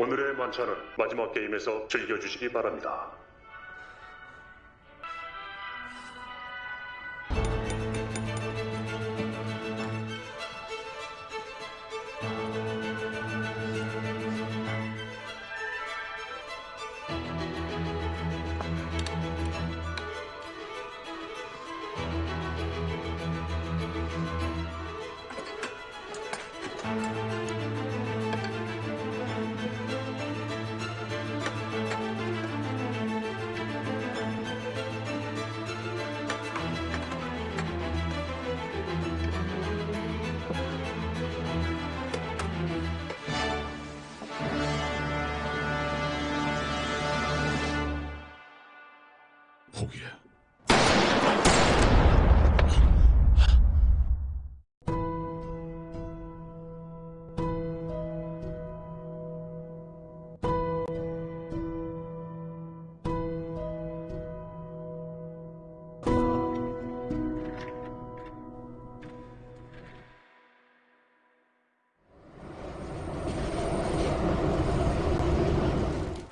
오늘의 만찬은 마지막 게임에서 즐겨주시기 바랍니다. 포기해.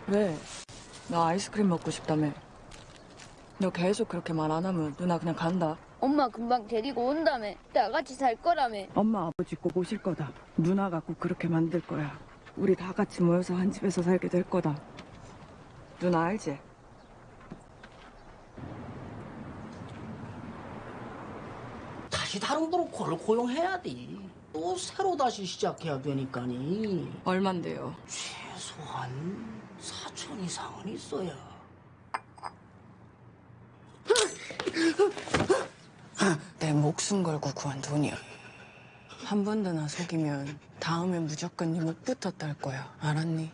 왜? 나 아이스크림 먹고 싶다며. 너 계속 그렇게 말 안 하면 누나 그냥 간다. 엄마 금방 데리고 온다며. 다 같이 살 거라며. 엄마 아버지 꼭 오실 거다. 누나가 꼭 그렇게 만들 거야. 우리 다 같이 모여서 한 집에서 살게 될 거다. 누나 알지? 다시 다른 브로커를 고용해야 돼. 또 새로 다시 시작해야 되니까니. 얼만데요? 최소한 4천 이상은 있어야. 목숨 걸고 구한 돈이야. 한번더나 속이면 다음에 무조건 네 목부터 딸 거야. 알았니?